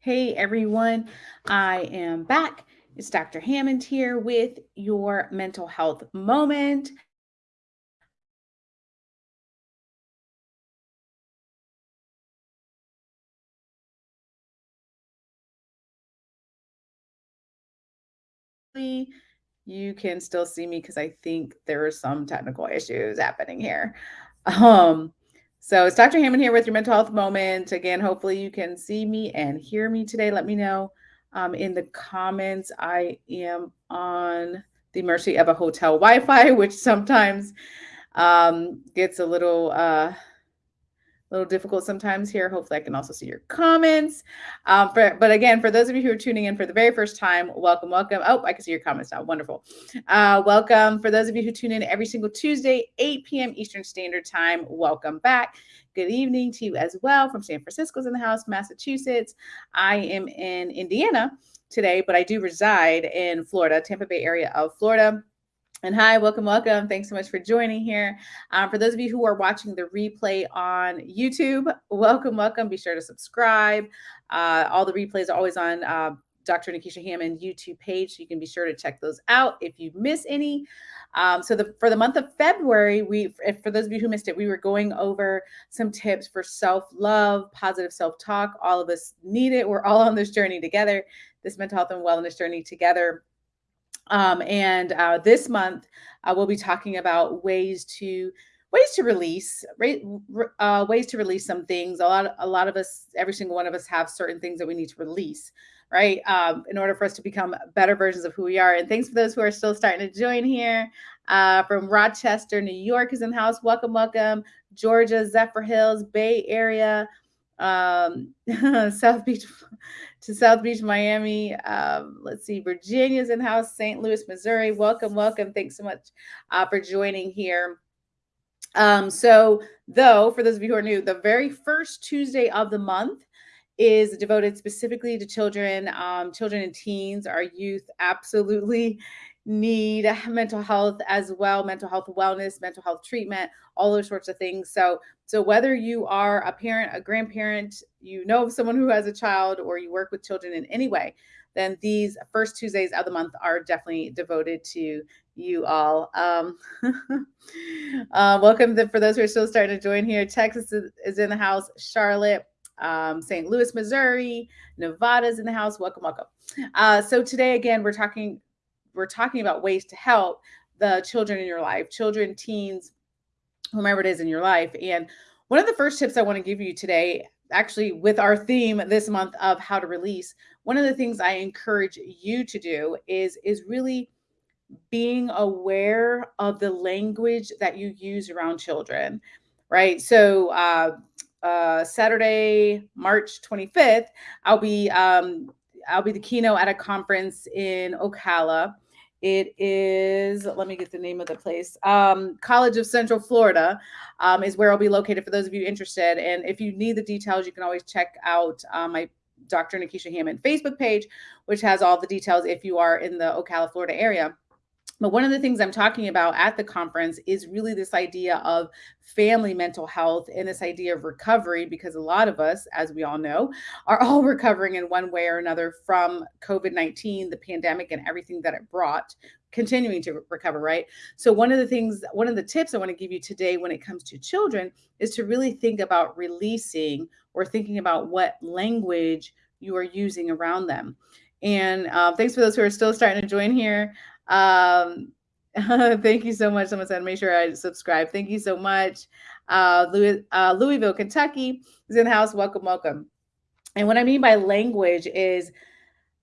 Hey everyone, I am back. It's Dr. Hammond here with your mental health moment. You can still see me because I think there are some technical issues happening here. Um, so it's Dr. Hammond here with your mental health moment. Again, hopefully you can see me and hear me today. Let me know um, in the comments. I am on the mercy of a hotel Wi-Fi, which sometimes um, gets a little uh, little difficult sometimes here. Hopefully, I can also see your comments. Um, for, but again, for those of you who are tuning in for the very first time, welcome, welcome. Oh, I can see your comments now. Wonderful. Uh, welcome. For those of you who tune in every single Tuesday, 8 p.m. Eastern Standard Time, welcome back. Good evening to you as well from San Francisco's in the house, Massachusetts. I am in Indiana today, but I do reside in Florida, Tampa Bay area of Florida. And hi, welcome, welcome. Thanks so much for joining here. Um, for those of you who are watching the replay on YouTube, welcome, welcome. Be sure to subscribe. Uh, all the replays are always on uh, Dr. Nekeshia Hammond YouTube page, so you can be sure to check those out if you miss any. Um, so the, for the month of February, we for those of you who missed it, we were going over some tips for self-love, positive self-talk. All of us need it. We're all on this journey together, this mental health and wellness journey together. Um, and uh, this month, uh, we'll be talking about ways to ways to release uh, ways to release some things. A lot, a lot of us, every single one of us, have certain things that we need to release, right? Um, in order for us to become better versions of who we are. And thanks for those who are still starting to join here. Uh, from Rochester, New York is in house. Welcome, welcome. Georgia, Zephyrhills, Bay Area, um, South Beach to South Beach, Miami. Um, let's see, Virginia's in house, St. Louis, Missouri. Welcome, welcome. Thanks so much uh, for joining here. Um, so, though, for those of you who are new, the very first Tuesday of the month is devoted specifically to children, um, children and teens. Our youth absolutely need mental health as well, mental health wellness, mental health treatment, all those sorts of things. So, so whether you are a parent, a grandparent, you know of someone who has a child, or you work with children in any way, then these first Tuesdays of the month are definitely devoted to you all. Um, uh, welcome to, for those who are still starting to join here. Texas is, is in the house. Charlotte, um, St. Louis, Missouri, Nevada's in the house. Welcome, welcome. Uh, so today, again, we're talking we're talking about ways to help the children in your life, children, teens, whomever it is in your life. And one of the first tips I want to give you today, actually with our theme this month of how to release, one of the things I encourage you to do is is really being aware of the language that you use around children, right? So uh, uh, Saturday, March 25th, I'll be um, I'll be the keynote at a conference in Ocala. It is, let me get the name of the place. Um, College of Central Florida um, is where I'll be located for those of you interested. And if you need the details, you can always check out um, my Dr. Nekeshia Hammond Facebook page, which has all the details if you are in the Ocala, Florida area. But one of the things I'm talking about at the conference is really this idea of family mental health and this idea of recovery, because a lot of us, as we all know, are all recovering in one way or another from COVID 19, the pandemic, and everything that it brought, continuing to recover, right? So, one of the things, one of the tips I want to give you today when it comes to children is to really think about releasing or thinking about what language you are using around them. And uh, thanks for those who are still starting to join here. Um, thank you so much. Someone said, make sure I subscribe. Thank you so much. Uh, Louis, uh, Louisville, Kentucky is in the house. Welcome, welcome. And what I mean by language is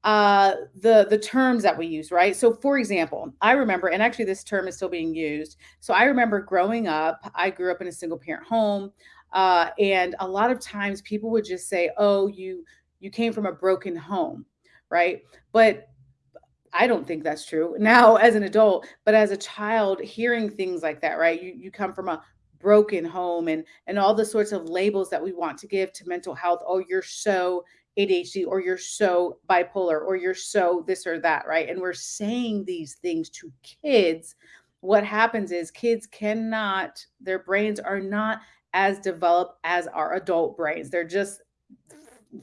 uh, the the terms that we use, right? So, for example, I remember, and actually this term is still being used. So, I remember growing up. I grew up in a single parent home, uh, and a lot of times people would just say, "Oh, you you came from a broken home," right? But I don't think that's true now as an adult, but as a child, hearing things like that, right? You you come from a broken home and and all the sorts of labels that we want to give to mental health. Oh, you're so ADHD or you're so bipolar or you're so this or that, right? And we're saying these things to kids what happens is kids cannot, their brains are not as developed as our adult brains. They're just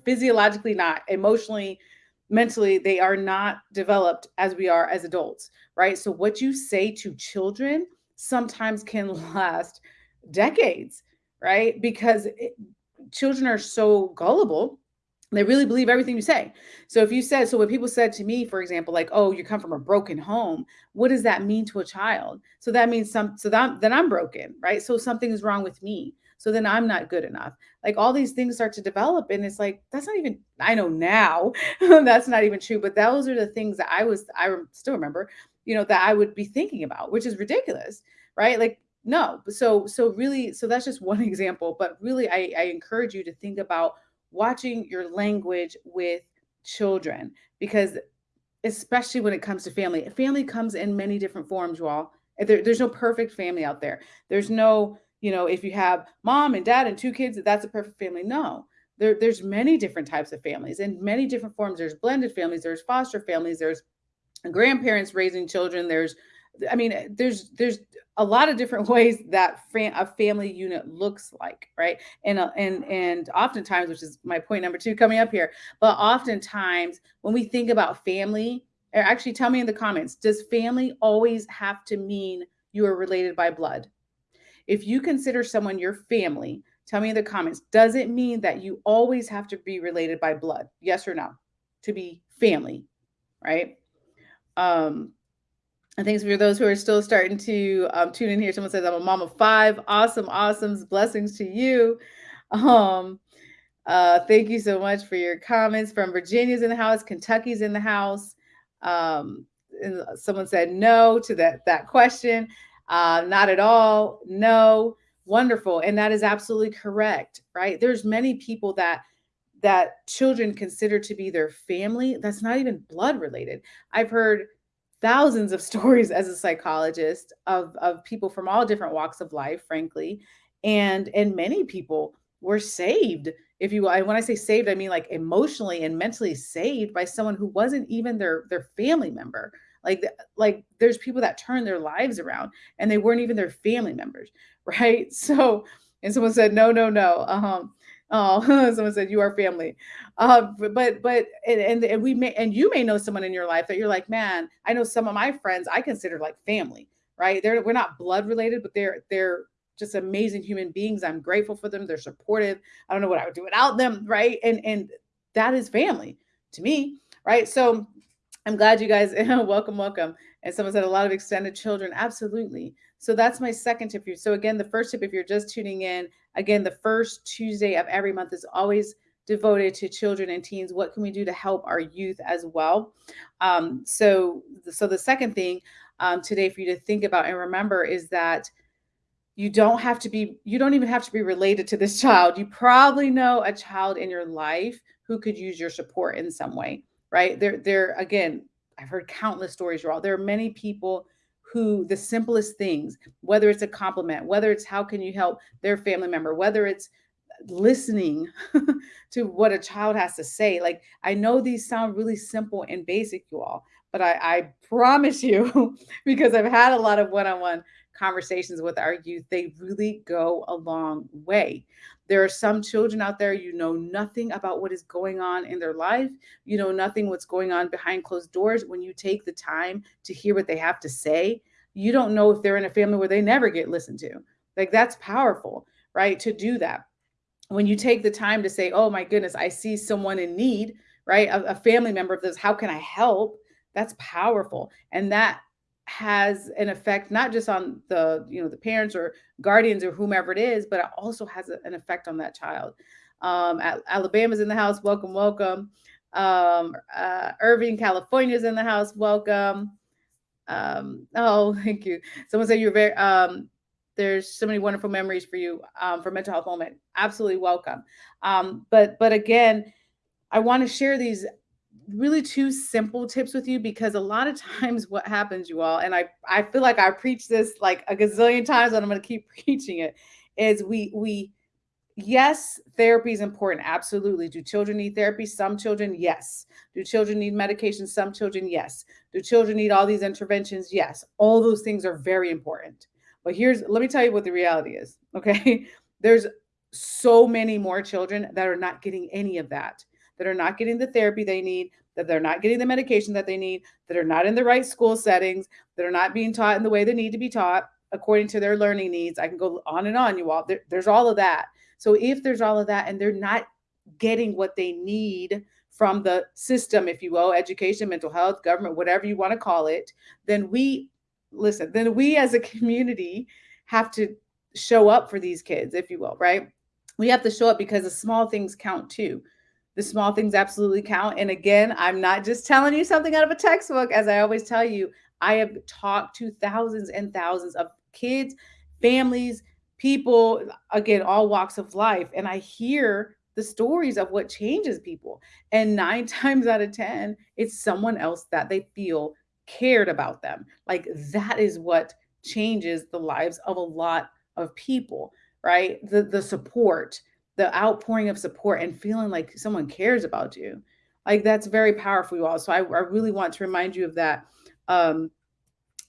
physiologically not, emotionally, mentally, they are not developed as we are as adults, right? So, what you say to children sometimes can last decades, right? Because it, children are so gullible they really believe everything you say. So if you said, so when people said to me, for example, like, oh, you come from a broken home, what does that mean to a child? So that means some, so that then I'm broken, right? So something is wrong with me. So then I'm not good enough. Like all these things start to develop. And it's like, that's not even, I know now that's not even true, but those are the things that I was, I still remember, you know, that I would be thinking about, which is ridiculous, right? Like, no. So, so really, so that's just one example, but really I, I encourage you to think about watching your language with children because especially when it comes to family family comes in many different forms you all there, there's no perfect family out there there's no you know if you have mom and dad and two kids that's a perfect family no there, there's many different types of families and many different forms there's blended families there's foster families there's grandparents raising children there's I mean, there's there's a lot of different ways that a family unit looks like, right? And uh, and and oftentimes, which is my point number two coming up here, but oftentimes when we think about family, or actually tell me in the comments, does family always have to mean you are related by blood? If you consider someone your family, tell me in the comments, does it mean that you always have to be related by blood? Yes or no? To be family, right? Um, and thanks for those who are still starting to um, tune in here. Someone says, I'm a mom of five. Awesome, awesome. Blessings to you. Um, uh, thank you so much for your comments from Virginia's in the house, Kentucky's in the house. Um, someone said no to that, that question. Uh, not at all. No. Wonderful. And that is absolutely correct, right? There's many people that that children consider to be their family that's not even blood related. I've heard thousands of stories as a psychologist of, of people from all different walks of life, frankly. And and many people were saved. If you when I say saved, I mean like emotionally and mentally saved by someone who wasn't even their their family member. Like like there's people that turn their lives around and they weren't even their family members, right? So and someone said, no, no, no. Um, Oh, someone said you are family. Uh, but but and, and we may and you may know someone in your life that you're like, man, I know some of my friends I consider like family, right? They're we're not blood related, but they're they're just amazing human beings. I'm grateful for them. They're supportive. I don't know what I would do without them, right? And and that is family to me, right? So I'm glad you guys welcome, welcome. And someone said a lot of extended children. Absolutely. So that's my second tip for you. So again, the first tip, if you're just tuning in, again, the first Tuesday of every month is always devoted to children and teens. What can we do to help our youth as well? Um, so, so the second thing um, today for you to think about and remember is that you don't have to be, you don't even have to be related to this child. You probably know a child in your life who could use your support in some way, right? There, there again, I've heard countless stories, Raw. There are many people who the simplest things, whether it's a compliment, whether it's how can you help their family member, whether it's listening to what a child has to say. Like I know these sound really simple and basic, you all, but I, I promise you, because I've had a lot of one-on-one conversations with our youth, they really go a long way. There are some children out there, you know nothing about what is going on in their life. You know nothing what's going on behind closed doors. When you take the time to hear what they have to say, you don't know if they're in a family where they never get listened to. Like that's powerful, right? To do that. When you take the time to say, oh my goodness, I see someone in need, right? A, a family member of this, how can I help? That's powerful. And that has an effect not just on the you know the parents or guardians or whomever it is but it also has an effect on that child. Um alabama's in the house welcome welcome. Um uh irvine california's in the house welcome. Um oh thank you. Someone said you're very um there's so many wonderful memories for you um, for mental health moment. Absolutely welcome. Um but but again i want to share these really two simple tips with you because a lot of times what happens you all and i i feel like i preach this like a gazillion times and i'm going to keep preaching it is we we yes, therapy is important. Absolutely. Do children need therapy? Some children, yes. Do children need medication? Some children, yes. Do children need all these interventions? Yes. All those things are very important. But here's, let me tell you what the reality is. Okay. There's so many more children that are not getting any of that, that are not getting the therapy they need, that they're not getting the medication that they need, that are not in the right school settings, that are not being taught in the way they need to be taught according to their learning needs. I can go on and on, you all. There, there's all of that. So if there's all of that and they're not getting what they need from the system, if you will, education, mental health, government, whatever you want to call it, then we listen, then we as a community have to show up for these kids, if you will, right? We have to show up because the small things count too. The small things absolutely count. And again, I'm not just telling you something out of a textbook. As I always tell you, I have talked to thousands and thousands of kids, families, people, again, all walks of life. And I hear the stories of what changes people. And nine times out of 10, it's someone else that they feel cared about them. Like that is what changes the lives of a lot of people, right? The the support, the outpouring of support and feeling like someone cares about you. Like that's very powerful, you all. So I, I really want to remind you of that. Um,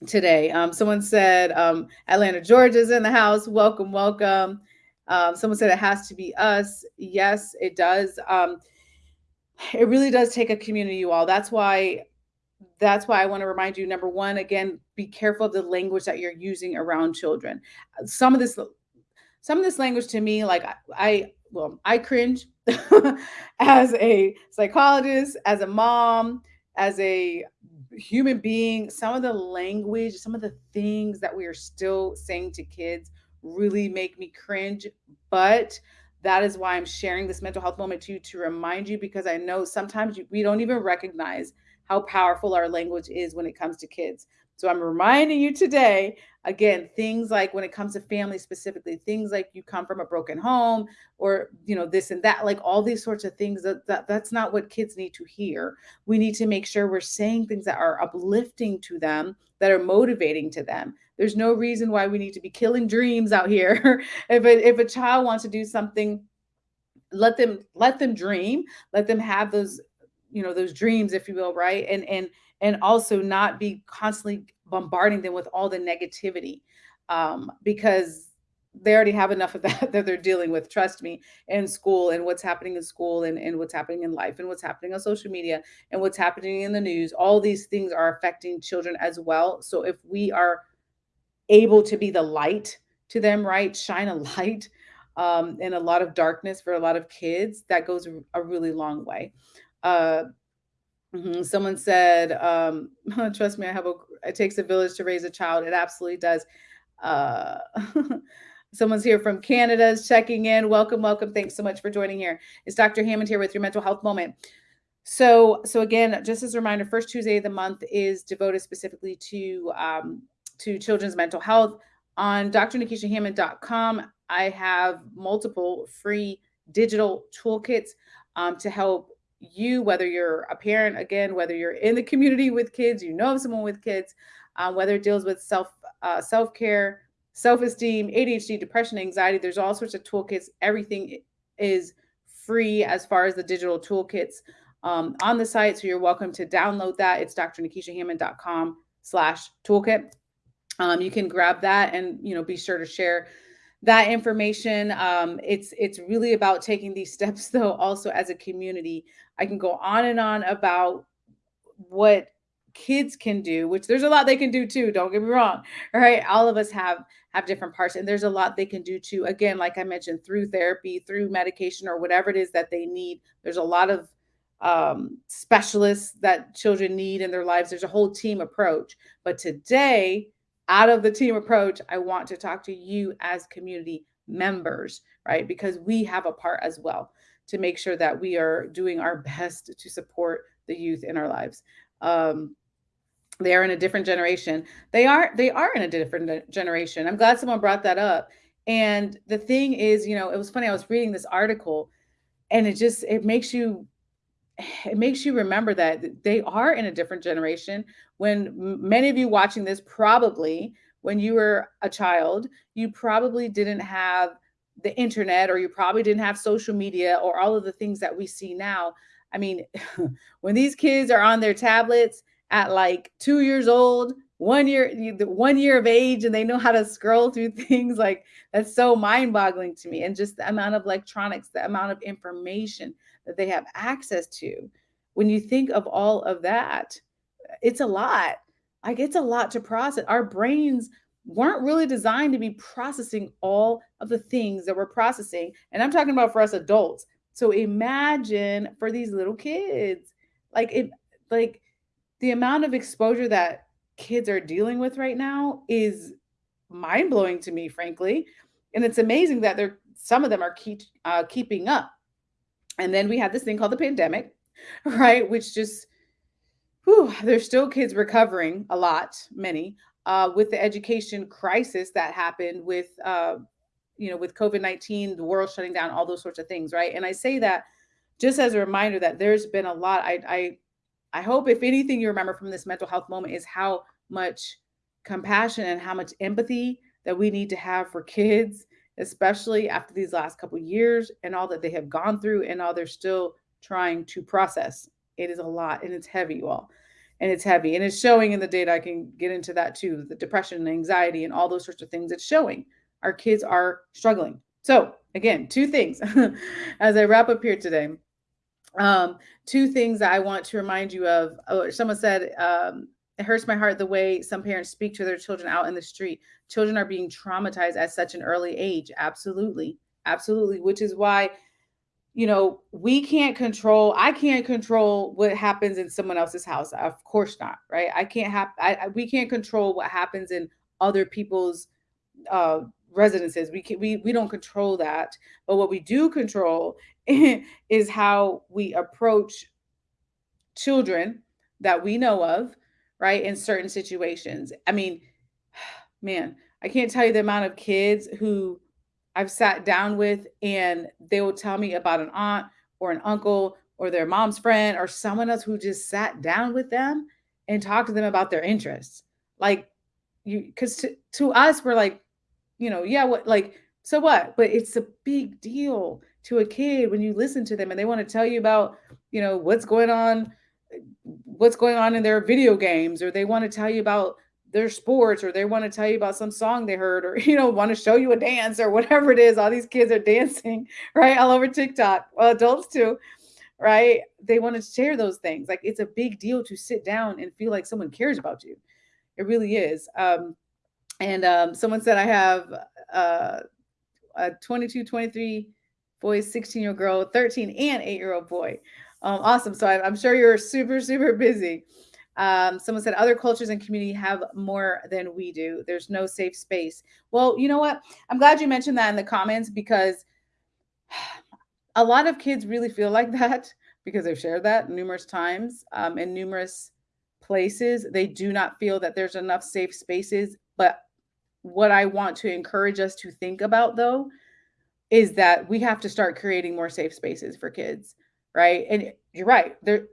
today. Um, someone said um, Atlanta, Georgia is in the house. Welcome, welcome. Um, someone said it has to be us. Yes, it does. Um, it really does take a community, you all. That's why. That's why I want to remind you. Number one, again, be careful of the language that you're using around children. Some of this, some of this language to me, like I well, I cringe as a psychologist, as a mom, as a human being, some of the language, some of the things that we are still saying to kids really make me cringe. But that is why I'm sharing this mental health moment to you to remind you because I know sometimes we don't even recognize how powerful our language is when it comes to kids. So I'm reminding you today, again, things like when it comes to family specifically, things like you come from a broken home or, you know, this and that, like all these sorts of things that, that that's not what kids need to hear. We need to make sure we're saying things that are uplifting to them, that are motivating to them. There's no reason why we need to be killing dreams out here. if a, if a child wants to do something, let them let them dream, let them have those you know those dreams if you will right and and and also not be constantly bombarding them with all the negativity um, because they already have enough of that that they're dealing with trust me in school and what's happening in school and, and what's happening in life and what's happening on social media and what's happening in the news. All these things are affecting children as well. So if we are able to be the light to them right shine a light um, in a lot of darkness for a lot of kids that goes a really long way. Uh, mm-hmm. Someone said, um, "Trust me, I have a. It takes a village to raise a child. It absolutely does." Uh, someone's here from Canada is checking in. Welcome, welcome. Thanks so much for joining here. It's Dr. Hammond here with your mental health moment. So, so again, just as a reminder, first Tuesday of the month is devoted specifically to um, to children's mental health. On drnekeshiahammond.com, I have multiple free digital toolkits um, to help you, whether you're a parent, again, whether you're in the community with kids, you know of someone with kids, um, whether it deals with self uh, self care, self esteem, ADHD, depression, anxiety. There's all sorts of toolkits. Everything is free as far as the digital toolkits um, on the site. So you're welcome to download that. It's drnekeshiahammond.com slash toolkit. Um, you can grab that and you know be sure to share that information. Um, it's it's really about taking these steps though also as a community. I can go on and on about what kids can do which there's a lot they can do too don't get me wrong all right? All of us have have different parts and there's a lot they can do too. Again like i mentioned through therapy through medication or whatever it is that they need there's a lot of um, specialists that children need in their lives. There's a whole team approach. But today out of the team approach, I want to talk to you as community members, right? Because we have a part as well to make sure that we are doing our best to support the youth in our lives. Um, they are in a different generation. They are they are in a different generation. I'm glad someone brought that up. And the thing is, you know, it was funny. I was reading this article, and it just it makes you it makes you remember that they are in a different generation. When many of you watching this, probably when you were a child, you probably didn't have the internet or you probably didn't have social media or all of the things that we see now. I mean, when these kids are on their tablets at like two years old, one year, one year of age, and they know how to scroll through things like that's so mind boggling to me. And just the amount of electronics, the amount of information that they have access to. When you think of all of that, it's a lot. Like it's a lot to process. Our brains weren't really designed to be processing all of the things that we're processing. And I'm talking about for us adults. So imagine for these little kids, like it, like the amount of exposure that kids are dealing with right now is mind blowing to me, frankly. And it's amazing that they're some of them are keep uh, keeping up. And then we had this thing called the pandemic, right? Which just, whew, there's still kids recovering a lot, many, uh, with the education crisis that happened with, uh, you know, with COVID 19, the world shutting down, all those sorts of things, right? And I say that just as a reminder that there's been a lot. I, I, I hope, if anything, you remember from this mental health moment is how much compassion and how much empathy that we need to have for kids especially after these last couple years and all that they have gone through and all they're still trying to process. It is a lot and it's heavy, you all. And it's heavy. And it's showing in the data. I can get into that too. The depression and anxiety and all those sorts of things. It's showing our kids are struggling. So, again, two things as I wrap up here today. Um, two things that I want to remind you of. Oh, someone said, um, it hurts my heart the way some parents speak to their children out in the street. Children are being traumatized at such an early age. Absolutely. Absolutely. Which is why, you know, we can't control, I can't control what happens in someone else's house. Of course not. Right. I can't have, I, we can't control what happens in other people's uh, residences. We can, we, we don't control that. But what we do control is how we approach children that we know of right? In certain situations. I mean, man, I can't tell you the amount of kids who I've sat down with and they will tell me about an aunt or an uncle or their mom's friend or someone else who just sat down with them and talked to them about their interests. Like you because to, to us, we're like, you know, yeah, what like, so what? But it's a big deal to a kid when you listen to them and they want to tell you about, you know, what's going on what's going on in their video games or they want to tell you about their sports or they want to tell you about some song they heard or you know want to show you a dance or whatever it is all these kids are dancing right all over tiktok well adults too right they want to share those things like it's a big deal to sit down and feel like someone cares about you it really is um and um someone said i have uh a 22 23 boy 16 year old girl 13 and 8 year old boy um, awesome. So I, am sure you're super, super busy. Um, someone said other cultures and community have more than we do. There's no safe space. Well, you know what? I'm glad you mentioned that in the comments because a lot of kids really feel like that because they've shared that numerous times um, in numerous places. They do not feel that there's enough safe spaces. But what I want to encourage us to think about though is that we have to start creating more safe spaces for kids right? And you're right. There,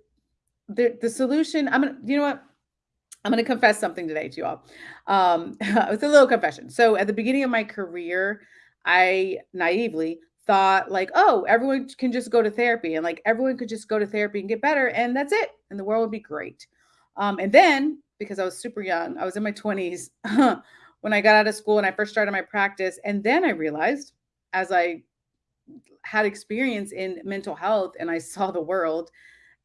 the the solution. I'm gonna. You know what? I'm gonna confess something today to you all. Um, it's a little confession. So at the beginning of my career, I naively thought like, oh, everyone can just go to therapy, and like everyone could just go to therapy and get better, and that's it, and the world would be great. Um, and then because I was super young, I was in my 20s when I got out of school and I first started my practice, and then I realized as I had experience in mental health and I saw the world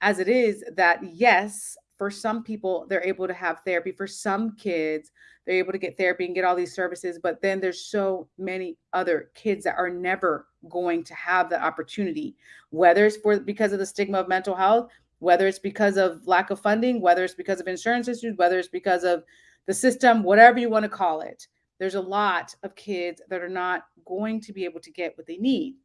as it is that yes, for some people they're able to have therapy. For some kids, they're able to get therapy and get all these services, but then there's so many other kids that are never going to have the opportunity, whether it's for because of the stigma of mental health, whether it's because of lack of funding, whether it's because of insurance issues, whether it's because of the system, whatever you want to call it. There's a lot of kids that are not going to be able to get what they need.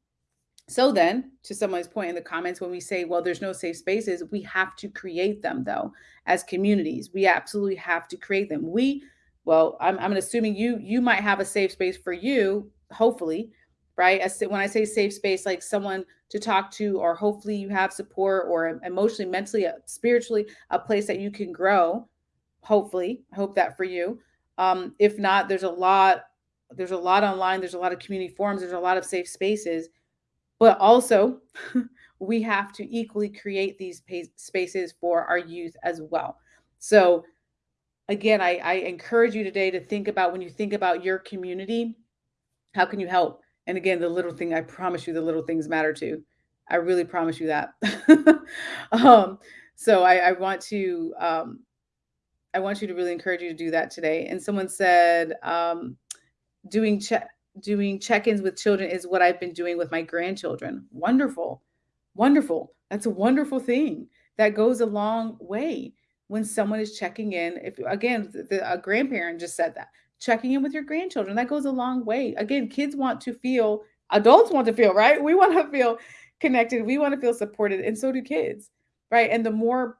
So then, to someone's point in the comments, when we say, well, there's no safe spaces, we have to create them though, as communities. We absolutely have to create them. We, well, I'm, I'm assuming you you might have a safe space for you, hopefully, right? As when I say safe space, like someone to talk to, or hopefully you have support or emotionally, mentally, uh, spiritually, a place that you can grow. Hopefully, I hope that for you. Um, if not, there's a lot there's a lot online, there's a lot of community forums, there's a lot of safe spaces, but also we have to equally create these spaces for our youth as well. So again, I, I encourage you today to think about when you think about your community, how can you help? And again, the little thing, I promise you, the little things matter too. I really promise you that. um, so I, I want to um, I want you to really encourage you to do that today. And someone said, um, doing check doing check-ins with children is what I've been doing with my grandchildren. Wonderful. Wonderful. That's a wonderful thing. That goes a long way when someone is checking in. If again, the, a grandparent just said that. Checking in with your grandchildren, that goes a long way. Again, kids want to feel, adults want to feel, right? We want to feel connected. We want to feel supported, and so do kids, right? And the more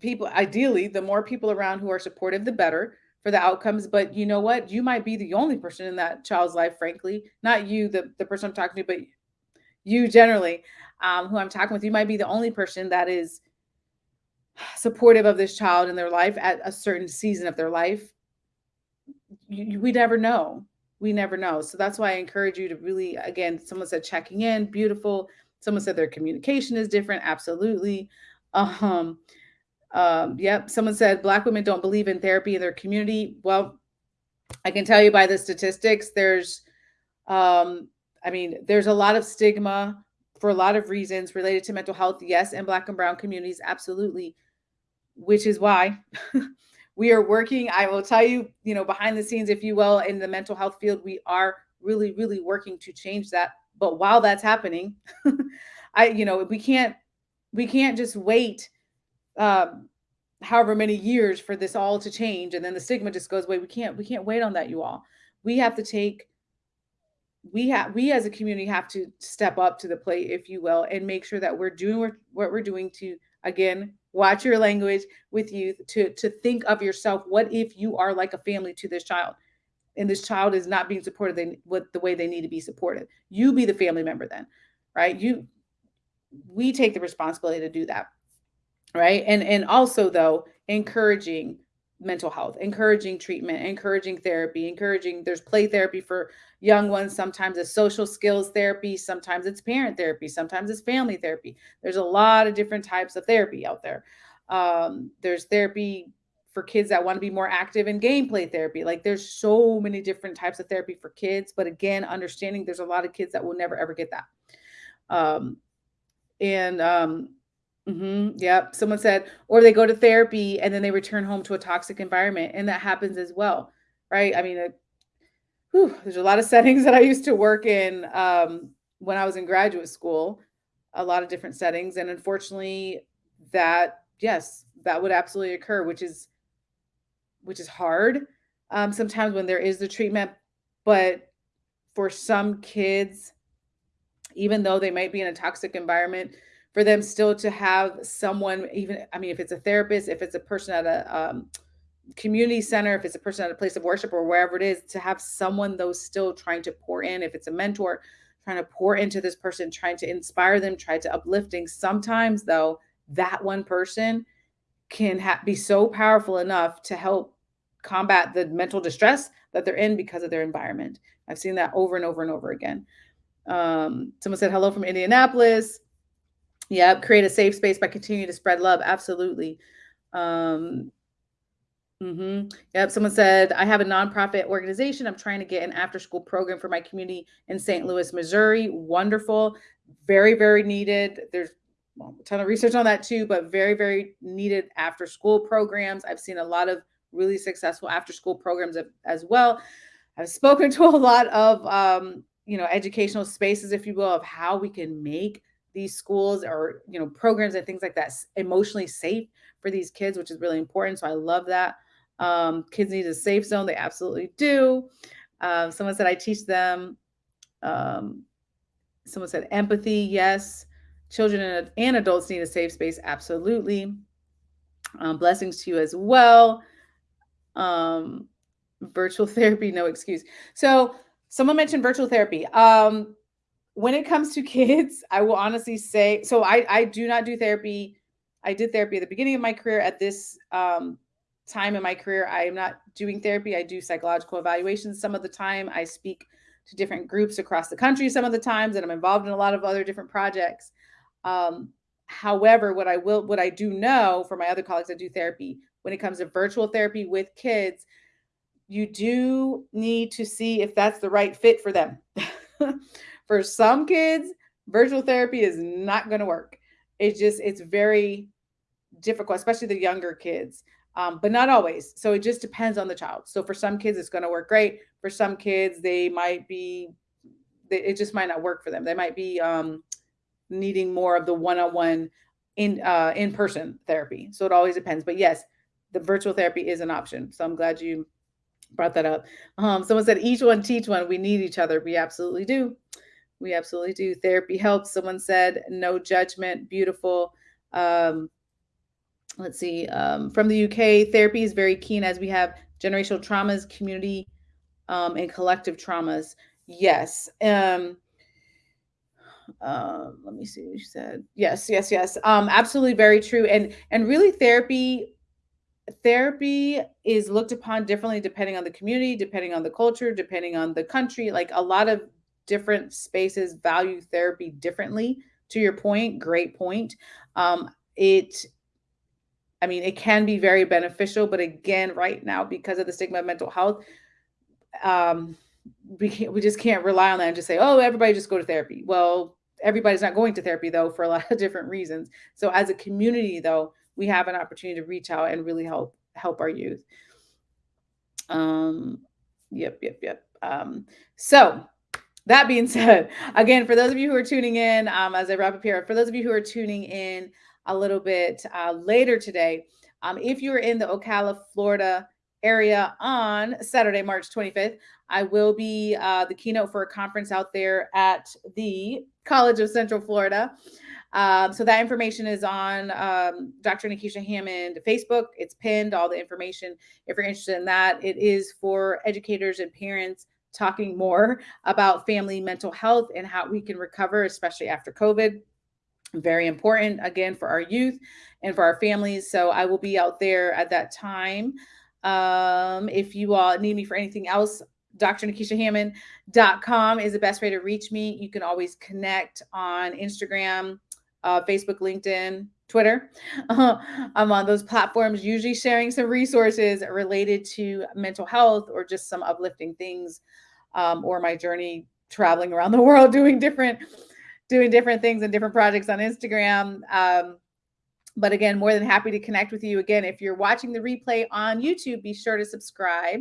people, ideally, the more people around who are supportive, the better for the outcomes. But you know what? You might be the only person in that child's life, frankly, not you, the, the person I'm talking to, but you generally, um, who I'm talking with, you might be the only person that is supportive of this child in their life at a certain season of their life. You, we never know we never know. So that's why I encourage you to really, again, someone said checking in, beautiful. Someone said their communication is different. Absolutely. Um, um, yep. Someone said black women don't believe in therapy in their community. Well, I can tell you by the statistics, there's, um, I mean, there's a lot of stigma for a lot of reasons related to mental health. Yes, in black and brown communities, absolutely. Which is why we are working i will tell you you know behind the scenes if you will in the mental health field we are really really working to change that but while that's happening i you know we can't we can't just wait um however many years for this all to change and then the stigma just goes away. We can't we can't wait on that you all. We have to take we have we as a community have to step up to the plate if you will and make sure that we're doing what we're doing to again watch your language with youth to to think of yourself. What if you are like a family to this child and this child is not being supported they, with the way they need to be supported? You be the family member then right? You we take the responsibility to do that right? And and also though encouraging mental health encouraging treatment encouraging therapy encouraging there's play therapy for young ones. Sometimes it's social skills therapy sometimes it's parent therapy sometimes it's family therapy. There's a lot of different types of therapy out there. Um, there's therapy for kids that want to be more active in gameplay therapy. Like there's so many different types of therapy for kids but again understanding there's a lot of kids that will never ever get that. Um, and um, Mm-hmm. Yep. Someone said, or they go to therapy and then they return home to a toxic environment. And that happens as well. Right. I mean, it, whew, there's a lot of settings that I used to work in um, when I was in graduate school, a lot of different settings. And unfortunately, that, yes, that would absolutely occur, which is, which is hard um, sometimes when there is the treatment. But for some kids, even though they might be in a toxic environment, for them still to have someone, even, I mean, if it's a therapist, if it's a person at a um, community center, if it's a person at a place of worship or wherever it is, to have someone though still trying to pour in, if it's a mentor, trying to pour into this person, trying to inspire them, try to uplifting. Sometimes though, that one person can ha- be so powerful enough to help combat the mental distress that they're in because of their environment. I've seen that over and over and over again. Um, someone said hello from Indianapolis. Yep, create a safe space by continuing to spread love. Absolutely. Um, mm-hmm. Yep. Someone said, I have a nonprofit organization. I'm trying to get an after school program for my community in St. Louis, Missouri. Wonderful. Very, very needed. There's a ton of research on that too, but very, very needed after school programs. I've seen a lot of really successful after school programs as well. I've spoken to a lot of, um, you know, educational spaces, if you will, of how we can make these schools or you know programs and things like that emotionally safe for these kids which is really important so i love that. Um, kids need a safe zone they absolutely do. Um, someone said i teach them um, someone said empathy yes. Children and, and, adults need a safe space absolutely. Um, blessings to you as well. Um, virtual therapy no excuse. So someone mentioned virtual therapy. Um, when it comes to kids, I will honestly say so I I do not do therapy. I did therapy at the beginning of my career at this um time in my career, I am not doing therapy. I do psychological evaluations some of the time. I speak to different groups across the country some of the times, and I'm involved in a lot of other different projects. Um, however, what I will, what I do know for my other colleagues that do therapy, when it comes to virtual therapy with kids, you do need to see if that's the right fit for them. for some kids, virtual therapy is not going to work. It's just, it's very difficult, especially the younger kids, um, but not always. So it just depends on the child. So for some kids, it's going to work great. For some kids, they might be, it just might not work for them. They might be um, needing more of the one-on-one in uh, in-person therapy. So it always depends. But yes, the virtual therapy is an option. So I'm glad you brought that up. Um, someone said each one teach one. We need each other. We absolutely do. We absolutely do. Therapy helps. Someone said no judgment. Beautiful. Um, let's see. Um, from the UK, therapy is very keen as we have generational traumas, community, um, and collective traumas. Yes. Um, uh, let me see what you said. Yes, yes, yes. Um, absolutely very true. And and really therapy therapy is looked upon differently depending on the community, depending on the culture, depending on the country. Like a lot of different spaces value therapy differently. To your point, great point. Um, it, I mean, it can be very beneficial, but again, right now, because of the stigma of mental health, um, we can't, we just can't rely on that and just say, oh, everybody just go to therapy. Well, everybody's not going to therapy though for a lot of different reasons. So as a community, though, we have an opportunity to reach out and really help help our youth. Um, yep, yep, yep. Um, so that being said, again, for those of you who are tuning in, um, as I wrap up here, for those of you who are tuning in a little bit uh, later today, um, if you're in the Ocala, Florida area on Saturday, March 25th, I will be uh, the keynote for a conference out there at the College of Central Florida. Um, so that information is on um, Dr. Nekeshia Hammond Facebook. It's pinned, all the information. If you're interested in that, it is for educators and parents talking more about family mental health and how we can recover, especially after COVID. Very important, again, for our youth and for our families. So I will be out there at that time. Um, if you all need me for anything else, drnekeshiahammond.com is the best way to reach me. You can always connect on Instagram, uh, Facebook, LinkedIn, Twitter. Uh, I'm on those platforms, usually sharing some resources related to mental health or just some uplifting things, um, or my journey traveling around the world doing different doing different things and different projects on Instagram. Um, but again, more than happy to connect with you. Again, if you're watching the replay on YouTube, be sure to subscribe.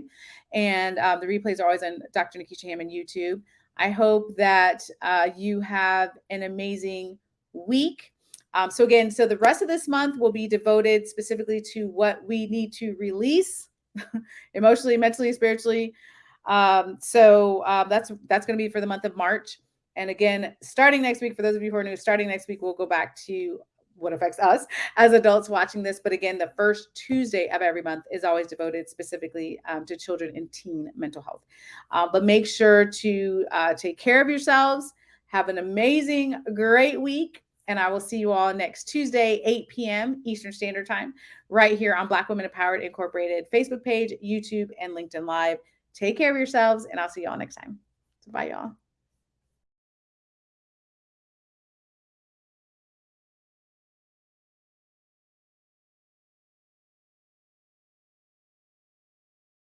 And um, the replays are always on Dr. Nekeshia Hammond YouTube. I hope that uh, you have an amazing week. Um, so again, so the rest of this month will be devoted specifically to what we need to release emotionally, mentally, spiritually. Um, so uh, that's that's going to be for the month of March. And again, starting next week, for those of you who are new, starting next week, we'll go back to what affects us as adults watching this. But again, the first Tuesday of every month is always devoted specifically um, to children and teen mental health. Uh, but make sure to uh, take care of yourselves. Have an amazing, great week. And I will see you all next Tuesday, 8 p.m. Eastern Standard Time, right here on Black Women Empowered Incorporated Facebook page, YouTube, and LinkedIn Live. Take care of yourselves, and I'll see you all next time. So bye, y'all.